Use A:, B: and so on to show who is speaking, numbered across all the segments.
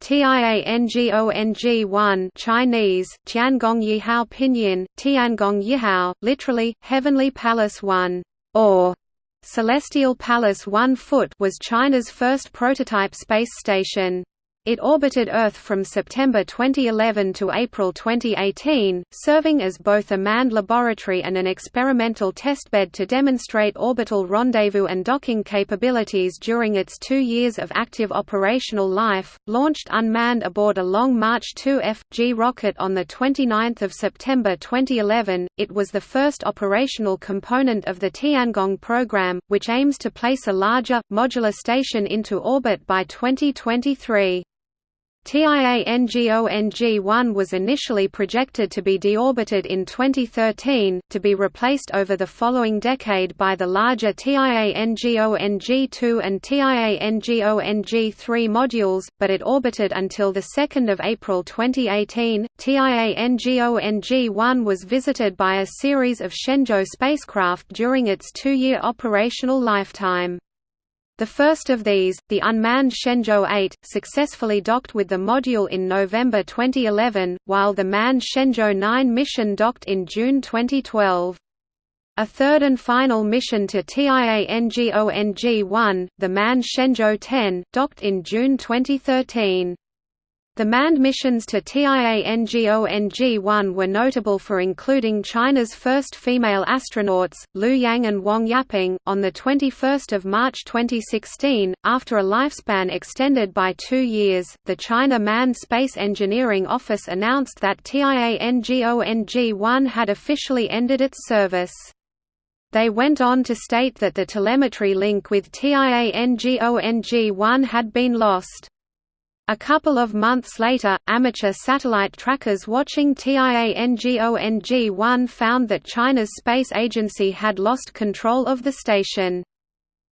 A: Tiangong-1 Chinese, Tiangong Yihao Pinyin, Tiangong Yihao, literally, Heavenly Palace 1, or Celestial Palace 1 foot was China's first prototype space station. It orbited Earth from September 2011 to April 2018, serving as both a manned laboratory and an experimental testbed to demonstrate orbital rendezvous and docking capabilities during its two years of active operational life. Launched unmanned aboard a Long March 2 F.G rocket on 29 September 2011, it was the first operational component of the Tiangong program, which aims to place a larger, modular station into orbit by 2023. Tiangong-1 was initially projected to be deorbited in 2013, to be replaced over the following decade by the larger Tiangong-2 and Tiangong-3 modules, but it orbited until 2 April 2018. Tiangong-1 was visited by a series of Shenzhou spacecraft during its two-year operational lifetime. The first of these, the unmanned Shenzhou 8, successfully docked with the module in November 2011, while the manned Shenzhou 9 mission docked in June 2012. A third and final mission to Tiangong-1, the manned Shenzhou 10, docked in June 2013. The manned missions to Tiangong-1 were notable for including China's first female astronauts, Liu Yang and Wang Yaping. On 21 March 2016, after a lifespan extended by two years, the China Manned Space Engineering Office announced that Tiangong-1 had officially ended its service. They went on to state that the telemetry link with Tiangong-1 had been lost. A couple of months later, amateur satellite trackers watching Tiangong-1 found that China's space agency had lost control of the station.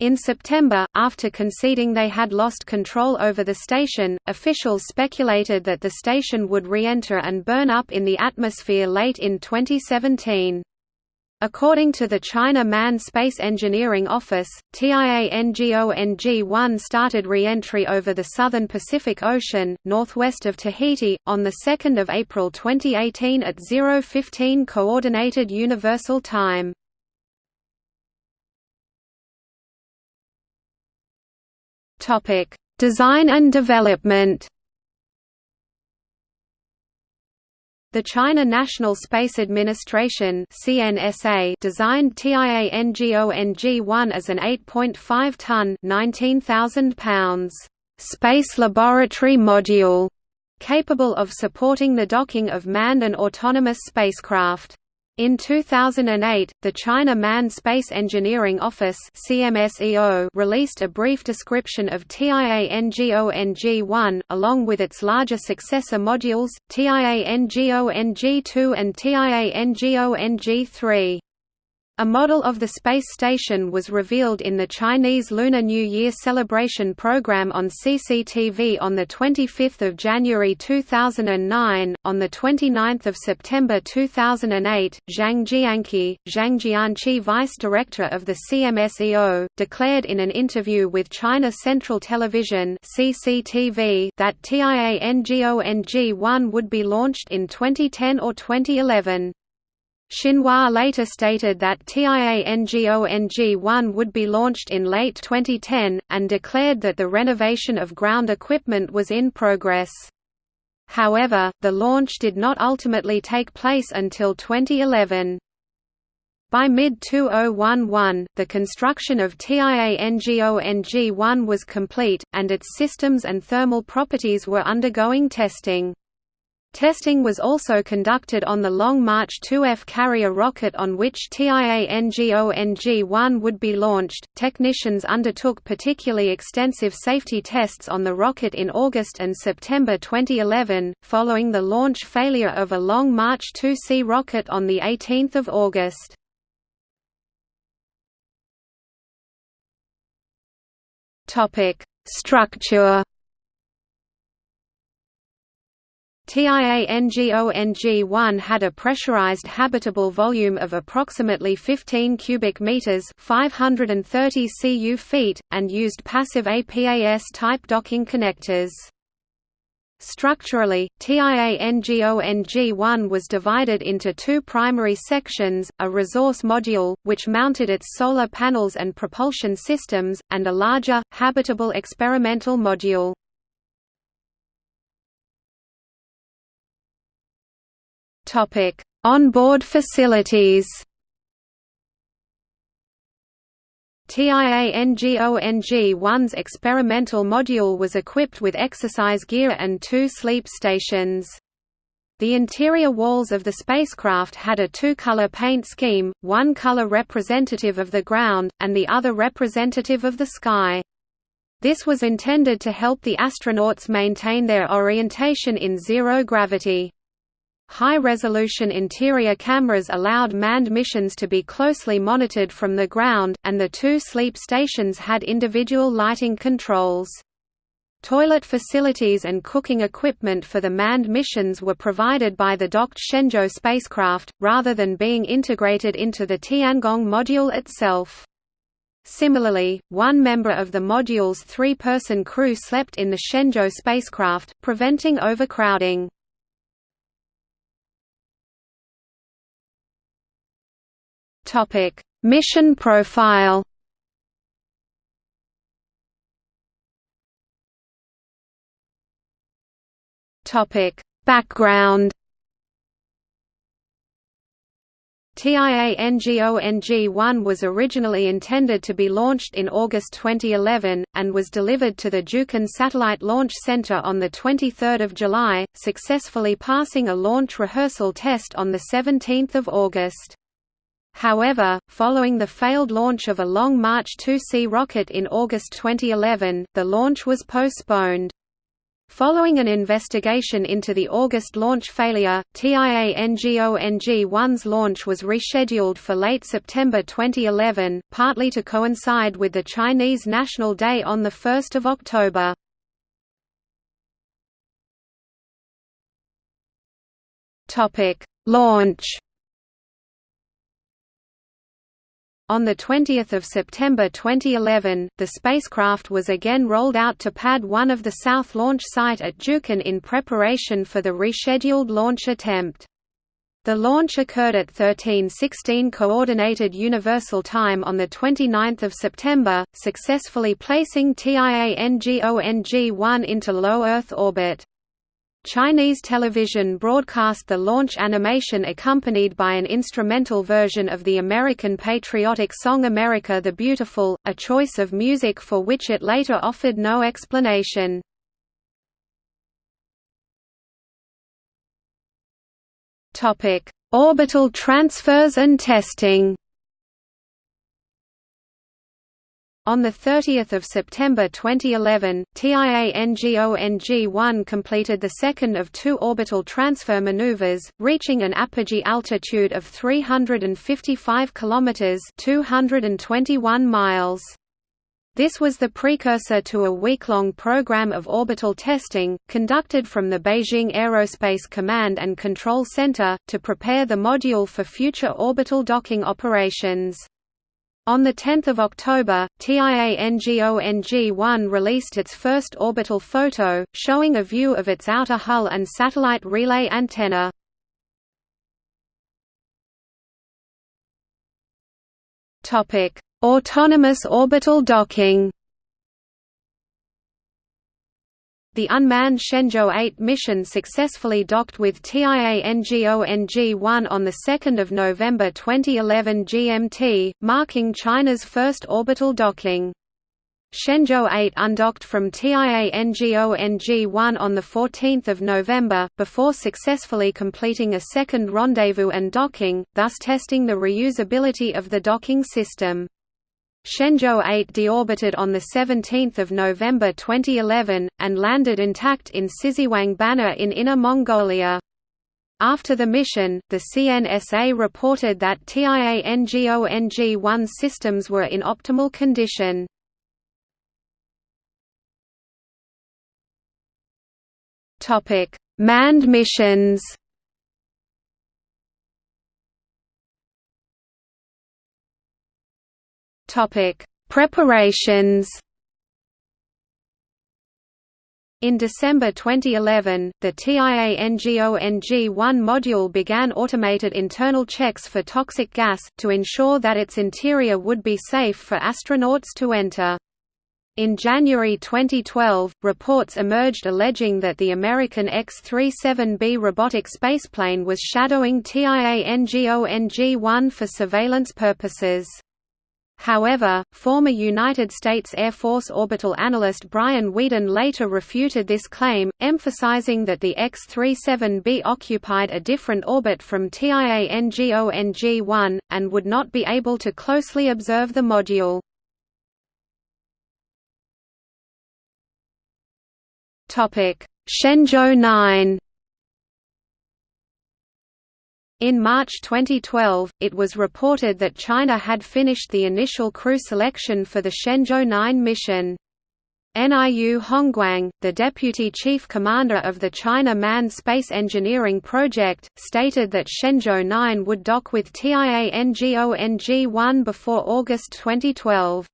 A: In September, after conceding they had lost control over the station, officials speculated that the station would re-enter and burn up in the atmosphere late in 2017. According to the China Manned Space Engineering Office, Tiangong-1 started re-entry over the southern Pacific Ocean, northwest of Tahiti, on 2 April 2018 at 015 Coordinated Universal Time. Design and development The China National Space Administration (CNSA) designed Tiangong-1 as an 8.5-ton (19,000 pounds) space laboratory module capable of supporting the docking of manned and autonomous spacecraft. In 2008, the China Manned Space Engineering Office released a brief description of Tiangong-1 along with its larger successor modules, Tiangong-2 and Tiangong-3. A model of the space station was revealed in the Chinese Lunar New Year celebration program on CCTV on 25 January 2009. On 29 September 2008, Zhang Jianqi, Zhang Jianqi Vice Director of the CMSEO, declared in an interview with China Central Television CCTV that Tiangong-1 would be launched in 2010 or 2011. Xinhua later stated that Tiangong-1 would be launched in late 2010, and declared that the renovation of ground equipment was in progress. However, the launch did not ultimately take place until 2011. By mid-2011, the construction of Tiangong-1 was complete, and its systems and thermal properties were undergoing testing. Testing was also conducted on the Long March 2F carrier rocket on which Tiangong-1 would be launched. Technicians undertook particularly extensive safety tests on the rocket in August and September 2011, following the launch failure of a Long March 2C rocket on the 18th of August. Topic: Structure Tiangong-1 had a pressurized habitable volume of approximately 15 cubic meters, 530 cu feet, and used passive APAS type docking connectors. Structurally, TIANGONG-1 was divided into two primary sections, a resource module, which mounted its solar panels and propulsion systems, and a larger, habitable experimental module. On-board facilities TIANGONG-1's experimental module was equipped with exercise gear and two sleep stations. The interior walls of the spacecraft had a two-color paint scheme, one color representative of the ground, and the other representative of the sky. This was intended to help the astronauts maintain their orientation in zero gravity. High-resolution interior cameras allowed manned missions to be closely monitored from the ground, and the two sleep stations had individual lighting controls. Toilet facilities and cooking equipment for the manned missions were provided by the docked Shenzhou spacecraft, rather than being integrated into the Tiangong module itself. Similarly, one member of the module's three-person crew slept in the Shenzhou spacecraft, preventing overcrowding. Topic: Mission profile. Topic: Background. TIANGONG-1 was originally intended to be launched in August 2011, and was delivered to the Jiuquan Satellite Launch Center on 23 July, successfully passing a launch rehearsal test on 17 August. However, following the failed launch of a Long March 2C rocket in August 2011, the launch was postponed. Following an investigation into the August launch failure, TIANGONG-1's launch was rescheduled for late September 2011, partly to coincide with the Chinese National Day on 1 October. Launch On 20 September 2011, the spacecraft was again rolled out to Pad 1 of the South Launch Site at Jiuquan in preparation for the rescheduled launch attempt. The launch occurred at 13:16 Coordinated Universal Time on the 29th of September, successfully placing TIANGONG-1 into low Earth orbit. Chinese television broadcast the launch animation accompanied by an instrumental version of the American patriotic song America the Beautiful, a choice of music for which it later offered no explanation. Orbital transfers and testing On 30 September 2011, TIANGONG-1 completed the second of two orbital transfer maneuvers, reaching an apogee altitude of 355 km 221 miles. This was the precursor to a week-long program of orbital testing, conducted from the Beijing Aerospace Command and Control Center, to prepare the module for future orbital docking operations. On 10 October, TIANGONG-1 released its first orbital photo, showing a view of its outer hull and satellite relay antenna. Autonomous orbital docking The unmanned Shenzhou 8 mission successfully docked with TIANGONG-1 on 2 November 2011 GMT, marking China's first orbital docking. Shenzhou 8 undocked from TIANGONG-1 on 14 November, before successfully completing a second rendezvous and docking, thus testing the reusability of the docking system. Shenzhou 8 deorbited on 17 November 2011, and landed intact in Siziwang Banner in Inner Mongolia. After the mission, the CNSA reported that TIANGONG-1 systems were in optimal condition. Manned missions Topic: Preparations. In December 2011, the TIANGONG-1 module began automated internal checks for toxic gas, to ensure that its interior would be safe for astronauts to enter. In January 2012, reports emerged alleging that the American X-37B robotic spaceplane was shadowing TIANGONG-1 for surveillance purposes. However, former United States Air Force orbital analyst Brian Weeden later refuted this claim, emphasizing that the X-37B occupied a different orbit from TIANGONG-1, and would not be able to closely observe the module. Shenzhou 9 in March 2012, it was reported that China had finished the initial crew selection for the Shenzhou 9 mission. NIU Hongguang, the deputy chief commander of the China Manned Space Engineering Project, stated that Shenzhou 9 would dock with TIANGONG-1 before August 2012.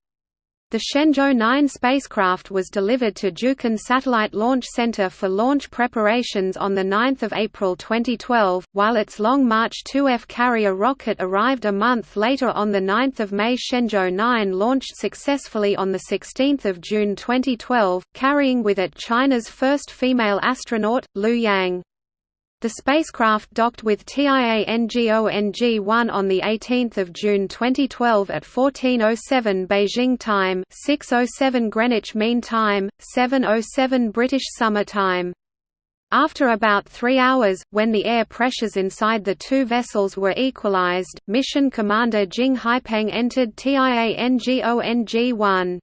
A: The Shenzhou 9 spacecraft was delivered to Jiuquan Satellite Launch Center for launch preparations on 9 April 2012, while its Long March 2F carrier rocket arrived a month later on 9 May Shenzhou 9 launched successfully on 16 June 2012, carrying with it China's first female astronaut, Liu Yang. The spacecraft docked with TIANGONG-1 on 18 June 2012 at 14.07 Beijing time 6.07 Greenwich Mean Time, 7.07 British Summer Time. After about three hours, when the air pressures inside the two vessels were equalized, mission commander Jing Haipeng entered TIANGONG-1.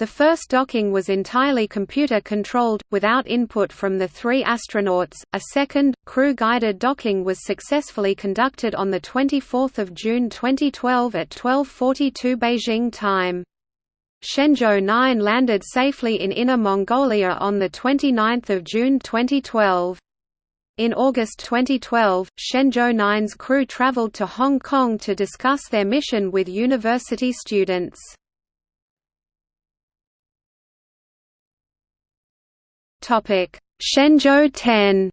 A: The first docking was entirely computer-controlled, without input from the three astronauts. A second, crew-guided docking was successfully conducted on 24 June 2012 at 12.42 Beijing time. Shenzhou 9 landed safely in Inner Mongolia on 29 June 2012. In August 2012, Shenzhou 9's crew traveled to Hong Kong to discuss their mission with university students. Topic: Shenzhou 10.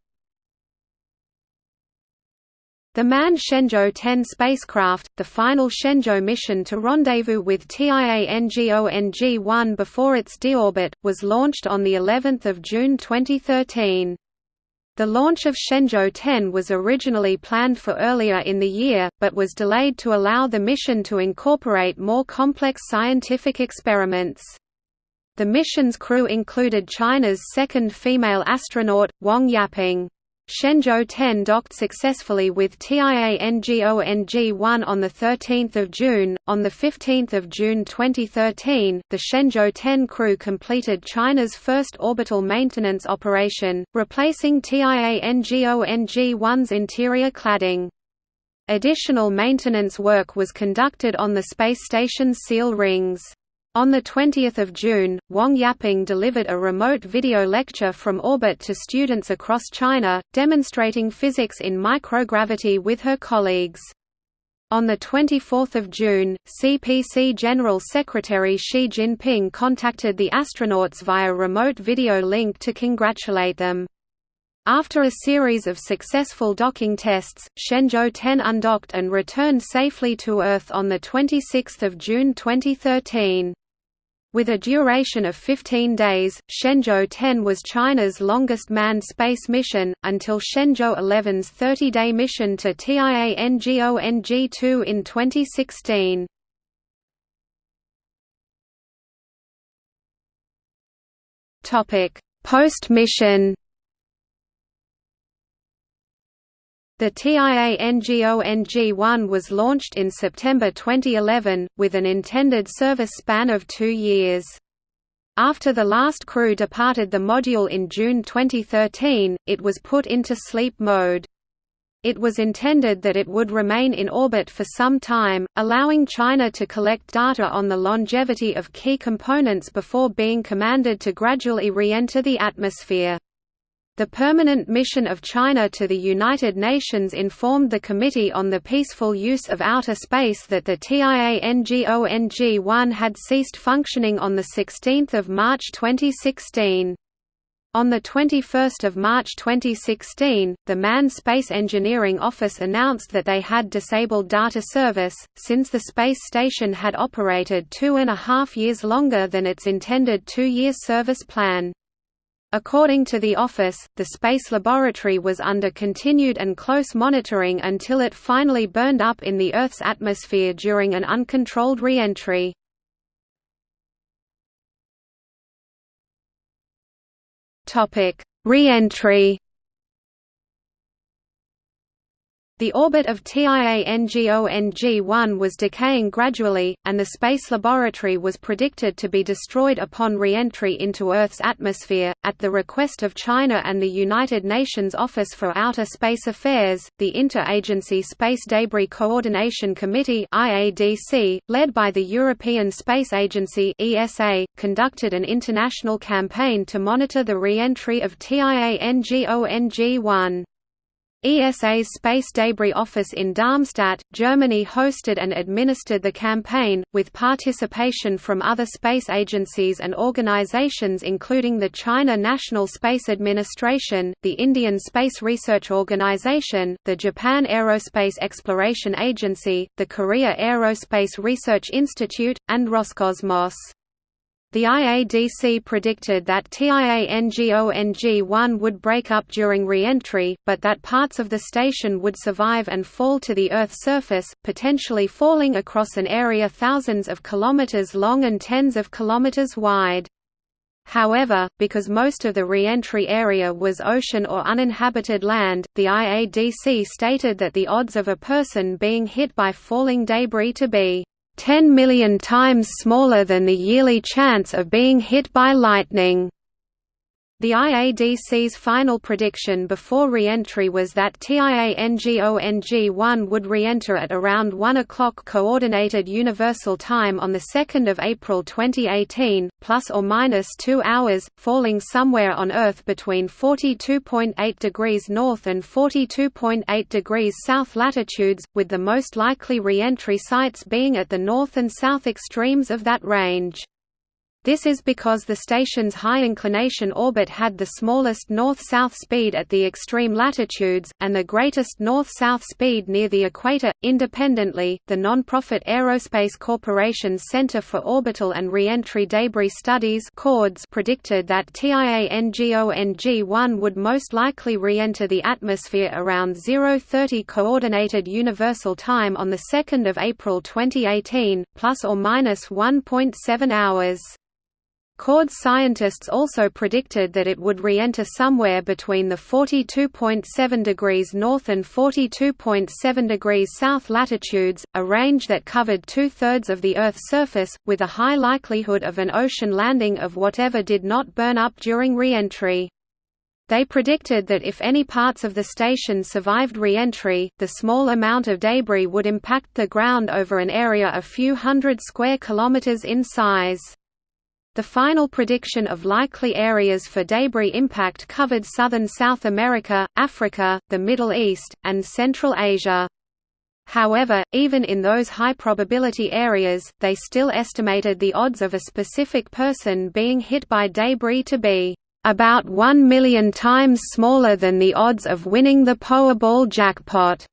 A: The manned Shenzhou 10 spacecraft, the final Shenzhou mission to rendezvous with TIANGONG-1 before its deorbit, was launched on the 11th of June 2013. The launch of Shenzhou 10 was originally planned for earlier in the year, but was delayed to allow the mission to incorporate more complex scientific experiments. The mission's crew included China's second female astronaut, Wang Yaping. Shenzhou 10 docked successfully with TIANGONG-1 on 13 June. On 15 June 2013, the Shenzhou 10 crew completed China's first orbital maintenance operation, replacing TIANGONG-1's interior cladding. Additional maintenance work was conducted on the space station's seal rings. On 20 June, Wang Yaping delivered a remote video lecture from orbit to students across China, demonstrating physics in microgravity with her colleagues. On 24 June, CPC General Secretary Xi Jinping contacted the astronauts via remote video link to congratulate them. After a series of successful docking tests, Shenzhou 10 undocked and returned safely to Earth on 26 June 2013. With a duration of 15 days, Shenzhou 10 was China's longest manned space mission, until Shenzhou 11's 30-day mission to TIANGONG-2 in 2016. Post-mission The TIANGONG-1 was launched in September 2011, with an intended service span of two years. After the last crew departed the module in June 2013, it was put into sleep mode. It was intended that it would remain in orbit for some time, allowing China to collect data on the longevity of key components before being commanded to gradually re-enter the atmosphere. The permanent mission of China to the United Nations informed the Committee on the Peaceful Use of Outer Space that the TIANGONG-1 had ceased functioning on 16 March 2016. On 21 March 2016, the Manned Space Engineering Office announced that they had disabled data service, since the space station had operated two and a half years longer than its intended two-year service plan. According to the office, the space laboratory was under continued and close monitoring until it finally burned up in the Earth's atmosphere during an uncontrolled re-entry. Re-entry. The orbit of TIANGONG-1 was decaying gradually, and the space laboratory was predicted to be destroyed upon re-entry into Earth's atmosphere. At the request of China and the United Nations Office for Outer Space Affairs, the Interagency Space Debris Coordination Committee (IADC), led by the European Space Agency (ESA), conducted an international campaign to monitor the re-entry of TIANGONG-1. ESA's Space Debris Office in Darmstadt, Germany hosted and administered the campaign, with participation from other space agencies and organizations including the China National Space Administration, the Indian Space Research Organization, the Japan Aerospace Exploration Agency, the Korea Aerospace Research Institute, and Roscosmos. The IADC predicted that TIANGONG-1 would break up during re-entry, but that parts of the station would survive and fall to the Earth's surface, potentially falling across an area thousands of kilometers long and tens of kilometers wide. However, because most of the re-entry area was ocean or uninhabited land, the IADC stated that the odds of a person being hit by falling debris to be 10 million times smaller than the yearly chance of being hit by lightning. The IADC's final prediction before re-entry was that TIANGONG-1 would re-enter at around 1 o'clock Coordinated Universal Time on 2 April 2018, plus or minus 2 hours, falling somewhere on Earth between 42.8 degrees north and 42.8 degrees south latitudes, with the most likely re-entry sites being at the north and south extremes of that range. This is because the station's high inclination orbit had the smallest north-south speed at the extreme latitudes, and the greatest north-south speed near the equator. Independently, the non-profit Aerospace Corporation's Center for Orbital and Reentry Debris Studies predicted that TIANGONG-1 would most likely re-enter the atmosphere around 0:30 Coordinated Universal Time on the 2nd of April 2018, plus or minus 1.7 hours. CORDS scientists also predicted that it would re-enter somewhere between the 42.7 degrees north and 42.7 degrees south latitudes, a range that covered two-thirds of the Earth's surface, with a high likelihood of an ocean landing of whatever did not burn up during re-entry. They predicted that if any parts of the station survived re-entry, the small amount of debris would impact the ground over an area a few hundred square kilometers in size. The final prediction of likely areas for debris impact covered southern South America, Africa, the Middle East, and Central Asia. However, even in those high-probability areas, they still estimated the odds of a specific person being hit by debris to be about 1 million times smaller than the odds of winning the Powerball jackpot.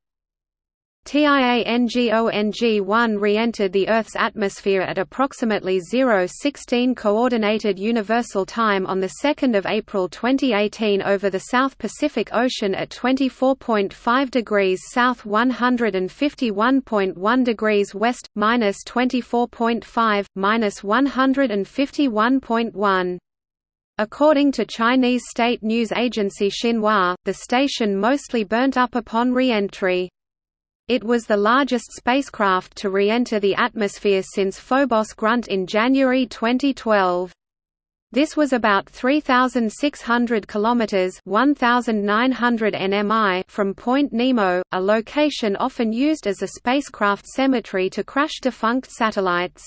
A: TIANGONG-1 re-entered the Earth's atmosphere at approximately 0:16 Coordinated Universal Time on 2 April 2018 over the South Pacific Ocean at 24.5 degrees south 151.1 degrees west, minus 24.5, minus 151.1. According to Chinese state news agency Xinhua, the station mostly burnt up upon re-entry. It was the largest spacecraft to re-enter the atmosphere since Phobos Grunt in January 2012. This was about 3600 kilometers, 1900 nmi from Point Nemo, a location often used as a spacecraft cemetery to crash defunct satellites.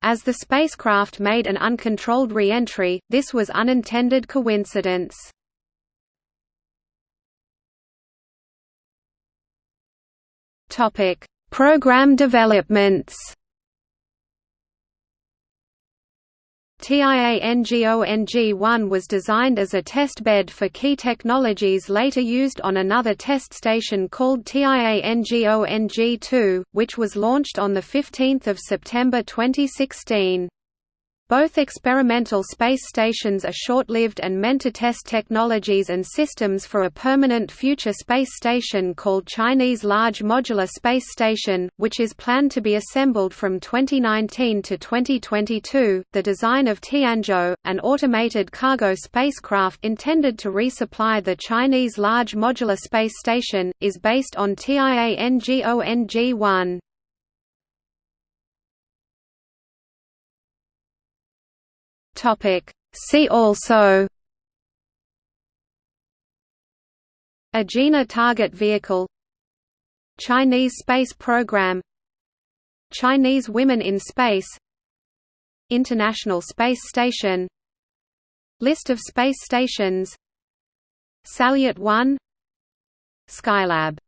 A: As the spacecraft made an uncontrolled re-entry, this was unintended coincidence. Topic: Program developments. TIANGONG-1 was designed as a test bed for key technologies later used on another test station called TIANGONG-2, which was launched on 15 September 2016. Both experimental space stations are short-lived and meant to test technologies and systems for a permanent future space station called Chinese Large Modular Space Station, which is planned to be assembled from 2019 to 2022. The design of Tianzhou, an automated cargo spacecraft intended to resupply the Chinese Large Modular Space Station, is based on TIANGONG-1.
B: Topic. See also
A: Agena target vehicle Chinese space program Chinese women in space International Space Station List of space stations Salyut 1 Skylab